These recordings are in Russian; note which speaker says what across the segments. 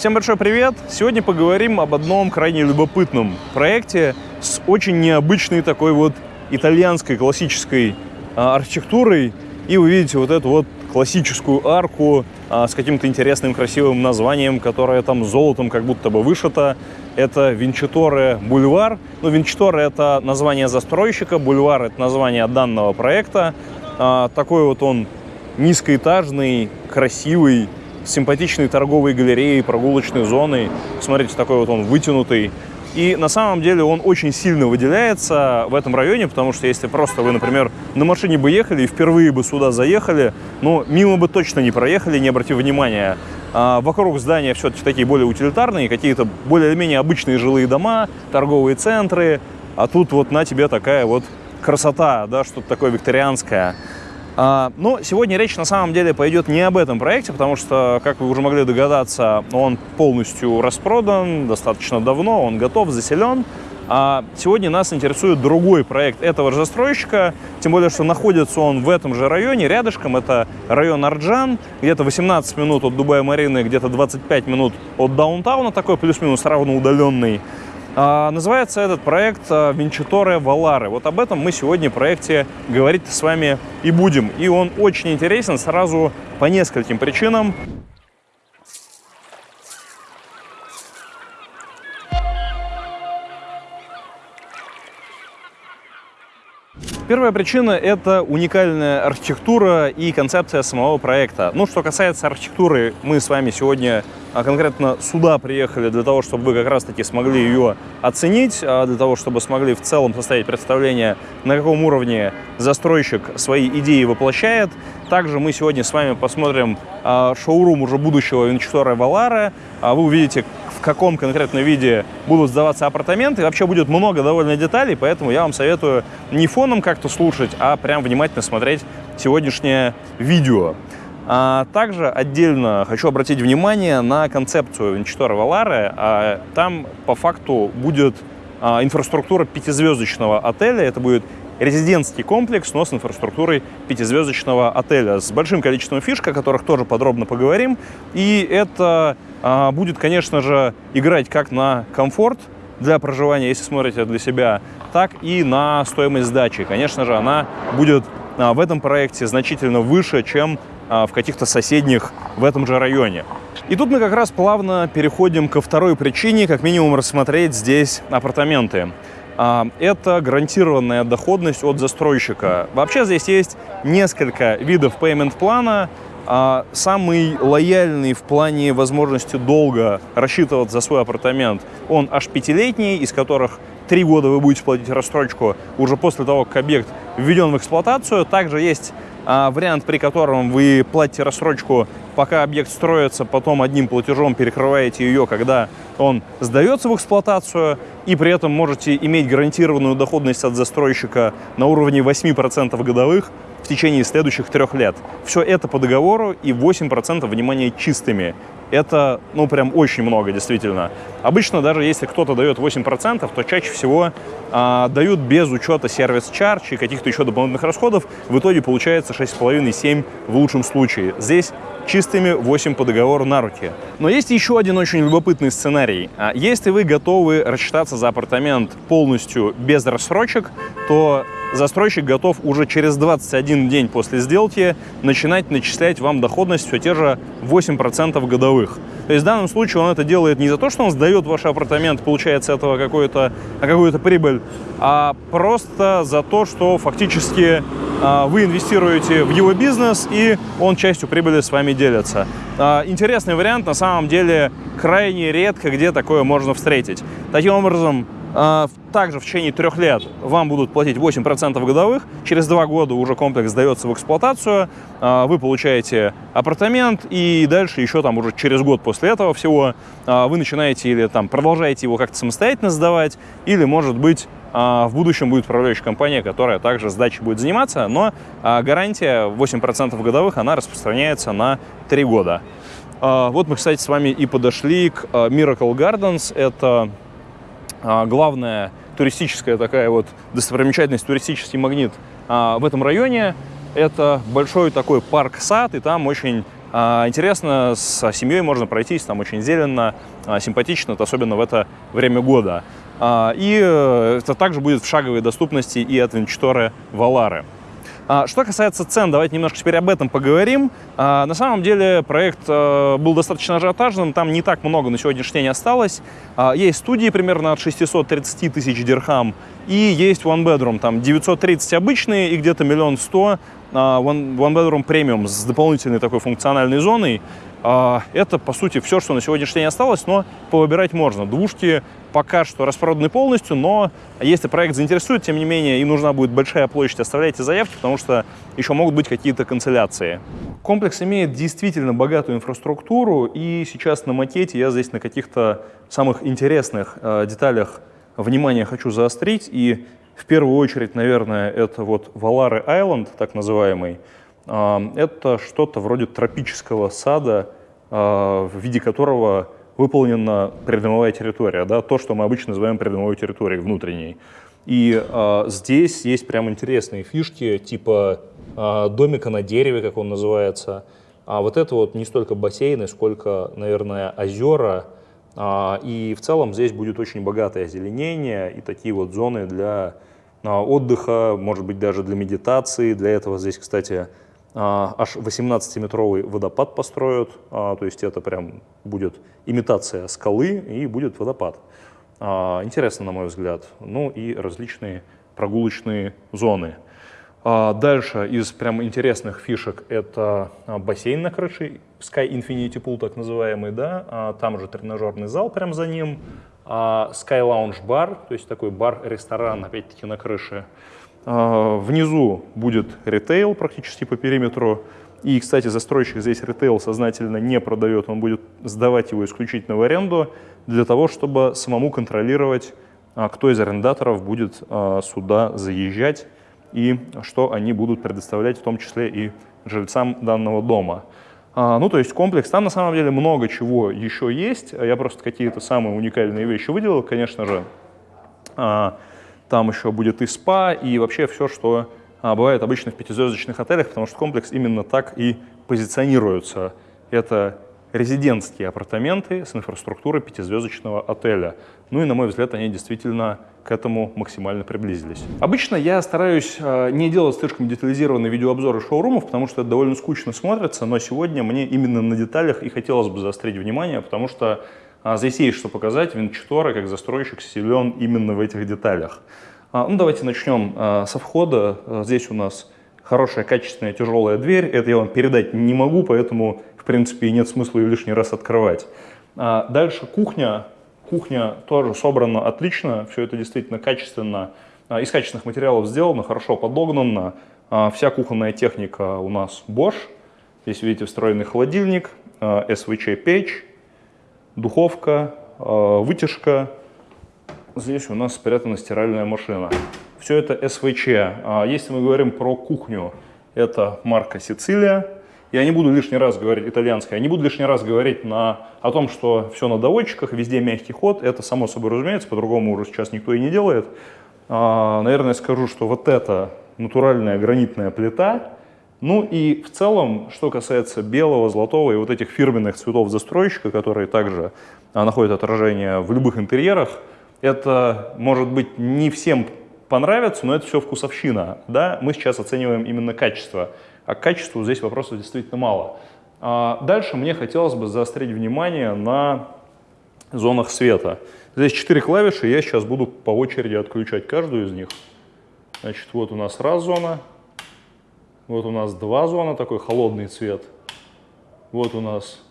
Speaker 1: Всем большой привет! Сегодня поговорим об одном крайне любопытном проекте с очень необычной такой вот итальянской классической а, архитектурой. И вы видите вот эту вот классическую арку а, с каким-то интересным красивым названием, которое там золотом как будто бы вышито. Это Винчиторе Бульвар. Ну, Винчиторе это название застройщика, Бульвар это название данного проекта. А, такой вот он низкоэтажный, красивый, симпатичной торговой галереей, прогулочной зоной. Смотрите, такой вот он вытянутый. И на самом деле он очень сильно выделяется в этом районе, потому что если просто вы, например, на машине бы ехали и впервые бы сюда заехали, ну, мимо бы точно не проехали, не обратив внимания. А вокруг здания все-таки такие более утилитарные, какие-то более-менее обычные жилые дома, торговые центры. А тут вот на тебе такая вот красота, да, что-то такое викторианское. А, но сегодня речь на самом деле пойдет не об этом проекте, потому что, как вы уже могли догадаться, он полностью распродан достаточно давно, он готов, заселен. А сегодня нас интересует другой проект этого же застройщика, тем более, что находится он в этом же районе, рядышком. Это район Арджан, где-то 18 минут от Дубая-Марины, где-то 25 минут от даунтауна, такой плюс-минус равно удаленный. А, называется этот проект а, Винчаторе Валары. Вот об этом мы сегодня в проекте говорить с вами и будем. И он очень интересен сразу по нескольким причинам. Первая причина – это уникальная архитектура и концепция самого проекта. Ну, что касается архитектуры, мы с вами сегодня а, конкретно сюда приехали для того, чтобы вы как раз-таки смогли ее оценить, а, для того, чтобы смогли в целом составить представление, на каком уровне застройщик свои идеи воплощает. Также мы сегодня с вами посмотрим а, шоурум уже будущего Винчестора Валара. Вы увидите, в каком конкретном виде будут сдаваться апартаменты. Вообще будет много довольно деталей, поэтому я вам советую не фоном как-то слушать, а прям внимательно смотреть сегодняшнее видео. А также отдельно хочу обратить внимание на концепцию Винчестора Валары. А там по факту будет а, инфраструктура пятизвездочного отеля. Это будет резидентский комплекс, но с инфраструктурой пятизвездочного отеля, с большим количеством фишек, о которых тоже подробно поговорим. И это а, будет, конечно же, играть как на комфорт для проживания, если смотрите для себя, так и на стоимость сдачи. Конечно же, она будет а, в этом проекте значительно выше, чем а, в каких-то соседних в этом же районе. И тут мы как раз плавно переходим ко второй причине, как минимум рассмотреть здесь апартаменты. Это гарантированная доходность от застройщика. Вообще здесь есть несколько видов payment плана, а самый лояльный в плане возможности долго рассчитывать за свой апартамент, он аж пятилетний, из которых три года вы будете платить рассрочку уже после того, как объект введен в эксплуатацию. Также есть а, вариант, при котором вы платите рассрочку, пока объект строится, потом одним платежом перекрываете ее, когда он сдается в эксплуатацию, и при этом можете иметь гарантированную доходность от застройщика на уровне 8% годовых, в течение следующих трех лет. Все это по договору и 8% внимания чистыми. Это, ну, прям очень много, действительно. Обычно даже если кто-то дает 8%, то чаще всего а, дают без учета сервис-чардж и каких-то еще дополнительных расходов. В итоге получается 6,5-7 в лучшем случае. Здесь чистыми 8 по договору на руки. Но есть еще один очень любопытный сценарий. А, если вы готовы рассчитаться за апартамент полностью без рассрочек, то застройщик готов уже через 21 день после сделки начинать начислять вам доходность все те же 8% годовых. То есть в данном случае он это делает не за то, что он сдает ваш апартамент, получает с этого какую-то какую прибыль, а просто за то, что фактически а, вы инвестируете в его бизнес, и он частью прибыли с вами делится. А, интересный вариант, на самом деле, крайне редко где такое можно встретить. Таким образом, а, также в течение трех лет вам будут платить 8% годовых. Через два года уже комплекс сдается в эксплуатацию. А, вы получаете апартамент и дальше еще там уже через год после этого всего а, вы начинаете или там продолжаете его как-то самостоятельно сдавать, или, может быть, в будущем будет управляющая компания, которая также сдачей будет заниматься, но гарантия 8% годовых, она распространяется на 3 года. Вот мы, кстати, с вами и подошли к Miracle Gardens. Это а, главная туристическая такая вот достопримечательность, туристический магнит а, в этом районе – это большой такой парк-сад, и там очень А, интересно, с семьей можно пройтись, там очень зелено, а, симпатично, особенно в это время года. А, и э, это также будет в шаговой доступности и от Венчторы Валары. А, что касается цен, давайте немножко теперь об этом поговорим. А, на самом деле проект э, был достаточно ажиотажным, там не так много на сегодняшний день осталось. А, есть студии примерно от 630 тысяч дирхам, и есть One Bedroom, там 930 обычные и где-то миллион сто One Bedroom Premium с дополнительной такой функциональной зоной. А, это, по сути, все, что на сегодняшний день осталось, но повыбирать можно. Двушки пока что распроданы полностью, но если проект заинтересует, тем не менее, им нужна будет большая площадь, оставляйте заявки, потому что еще могут быть какие-то канцеляции. Комплекс имеет действительно богатую инфраструктуру, и сейчас на макете я здесь на каких-то самых интересных э, деталях внимание хочу заострить, и в первую очередь, наверное, это вот Валары Айленд, так называемый, это что-то вроде тропического сада, а, в виде которого выполнена придомовая территория, да, то, что мы обычно называем придомовой территорией внутренней. И э, здесь есть прям интересные фишки, типа э, домика на дереве, как он называется. А вот это вот не столько бассейны, сколько, наверное, озера. Э, и в целом здесь будет очень богатое озеленение и такие вот зоны для э, отдыха, может быть, даже для медитации. Для этого здесь, кстати, а, аж 18-метровый водопад построят, а, то есть это прям будет имитация скалы и будет водопад. А, интересно, на мой взгляд. Ну и различные прогулочные зоны. Дальше из прям интересных фишек это бассейн на крыше, Sky Infinity Pool так называемый, да, там же тренажерный зал прям за ним, Sky Lounge Bar, то есть такой бар-ресторан опять-таки на крыше, а, внизу будет ритейл практически по периметру. И, кстати, застройщик здесь ритейл сознательно не продает, он будет сдавать его исключительно в аренду для того, чтобы самому контролировать, а, кто из арендаторов будет а, сюда заезжать и что они будут предоставлять, в том числе и жильцам данного дома. Ну, то есть комплекс, там на самом деле много чего еще есть, я просто какие-то самые уникальные вещи выделил, конечно же. Там еще будет и спа, и вообще все, что а, бывает обычно в пятизвездочных отелях, потому что комплекс именно так и позиционируется. Это резидентские апартаменты с инфраструктурой пятизвездочного отеля. Ну и, на мой взгляд, они действительно к этому максимально приблизились. Обычно я стараюсь э, не делать слишком детализированные видеообзоры шоурумов, потому что это довольно скучно смотрится, но сегодня мне именно на деталях и хотелось бы заострить внимание, потому что а здесь есть что показать. Винчтора как застройщик силен именно в этих деталях. А, ну, давайте начнем а, со входа. А, здесь у нас хорошая, качественная, тяжелая дверь. Это я вам передать не могу, поэтому, в принципе, нет смысла ее лишний раз открывать. А, дальше кухня. Кухня тоже собрана отлично. Все это действительно качественно. А, из качественных материалов сделано, хорошо подогнано. А, вся кухонная техника у нас Bosch. Здесь видите встроенный холодильник, SVC-печь духовка, э, вытяжка. Здесь у нас спрятана стиральная машина. Все это СВЧ. А если мы говорим про кухню, это марка Сицилия. Я не буду лишний раз говорить итальянская, я не буду лишний раз говорить на, о том, что все на доводчиках, везде мягкий ход. Это само собой разумеется, по-другому уже сейчас никто и не делает. А, наверное, скажу, что вот это натуральная гранитная плита, ну и в целом, что касается белого, золотого и вот этих фирменных цветов застройщика, которые также а, находят отражение в любых интерьерах, это, может быть, не всем понравится, но это все вкусовщина. Да? Мы сейчас оцениваем именно качество, а к качеству здесь вопросов действительно мало. А дальше мне хотелось бы заострить внимание на зонах света. Здесь четыре клавиши, я сейчас буду по очереди отключать каждую из них. Значит, вот у нас раз зона, вот у нас два зона, такой холодный цвет. Вот у нас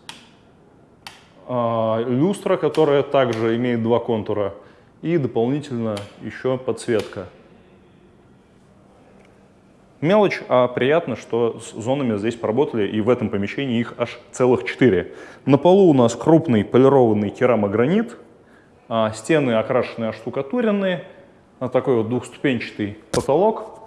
Speaker 1: э, люстра, которая также имеет два контура. И дополнительно еще подсветка. Мелочь, а приятно, что с зонами здесь поработали, и в этом помещении их аж целых четыре. На полу у нас крупный полированный керамогранит, а стены окрашенные, оштукатуренные, а такой вот двухступенчатый потолок.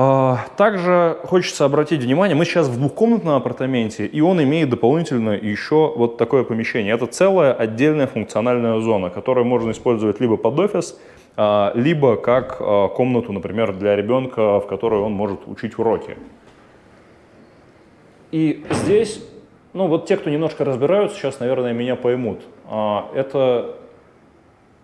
Speaker 1: А, также хочется обратить внимание, мы сейчас в двухкомнатном апартаменте, и он имеет дополнительно еще вот такое помещение. Это целая отдельная функциональная зона, которую можно использовать либо под офис, а, либо как а, комнату, например, для ребенка, в которой он может учить уроки. И здесь, ну вот те, кто немножко разбираются, сейчас, наверное, меня поймут. Это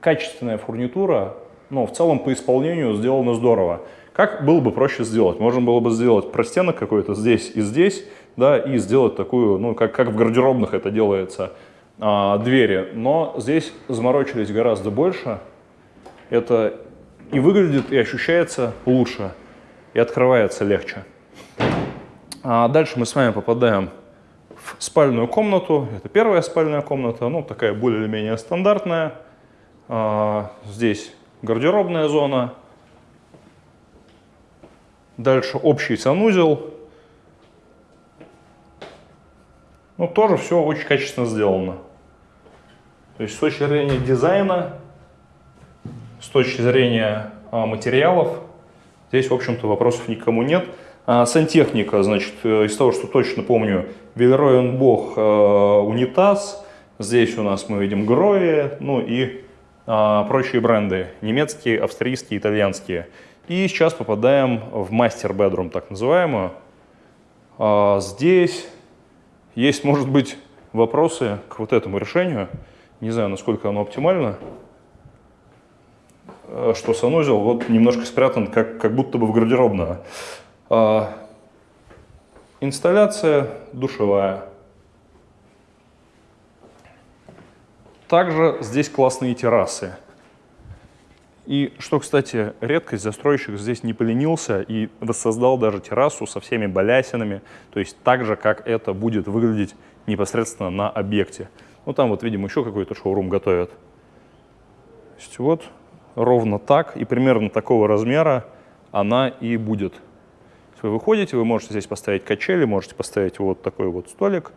Speaker 1: качественная фурнитура, но в целом по исполнению сделано здорово. Как было бы проще сделать? Можно было бы сделать простенок какой-то здесь и здесь, да, и сделать такую, ну, как, как в гардеробных это делается, а, двери. Но здесь заморочились гораздо больше. Это и выглядит, и ощущается лучше, и открывается легче. А дальше мы с вами попадаем в спальную комнату. Это первая спальная комната, ну, такая более или менее стандартная. А, здесь гардеробная зона. Дальше общий санузел. Ну, тоже все очень качественно сделано. То есть с точки зрения дизайна, с точки зрения а, материалов, здесь, в общем-то, вопросов никому нет. А, сантехника, значит, э, из того, что точно помню, Велероен Бог э, унитаз. Здесь у нас мы видим Грои, ну и а, прочие бренды. Немецкие, австрийские, итальянские. И сейчас попадаем в мастер-бедрум, так называемую. А, здесь есть, может быть, вопросы к вот этому решению. Не знаю, насколько оно оптимально. Э, что санузел вот немножко спрятан, как, как будто бы в гардеробную. А, инсталляция душевая. Также здесь классные террасы. И что, кстати, редкость, застройщик здесь не поленился и воссоздал даже террасу со всеми балясинами, то есть так же, как это будет выглядеть непосредственно на объекте. Ну, там вот, видимо, еще какой-то шоурум готовят. То есть вот ровно так и примерно такого размера она и будет вы выходите, вы можете здесь поставить качели, можете поставить вот такой вот столик.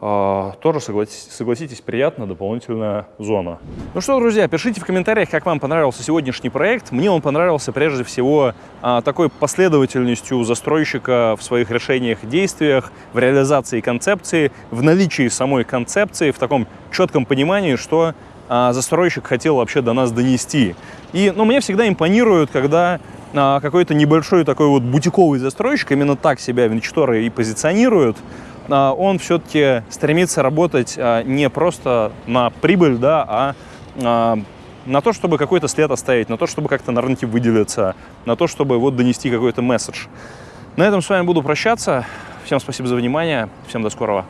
Speaker 1: А, тоже, согласитесь, приятно, дополнительная зона. Ну что, друзья, пишите в комментариях, как вам понравился сегодняшний проект. Мне он понравился прежде всего а, такой последовательностью застройщика в своих решениях, действиях, в реализации концепции, в наличии самой концепции, в таком четком понимании, что а, застройщик хотел вообще до нас донести. И ну, мне всегда импонирует, когда какой-то небольшой такой вот бутиковый застройщик, именно так себя Венчторы и позиционируют, а, он все-таки стремится работать а, не просто на прибыль, да, а на то, чтобы какой-то след оставить, на то, чтобы как-то на рынке выделиться, на то, чтобы вот донести какой-то месседж. На этом с вами буду прощаться. Всем спасибо за внимание. Всем до скорого.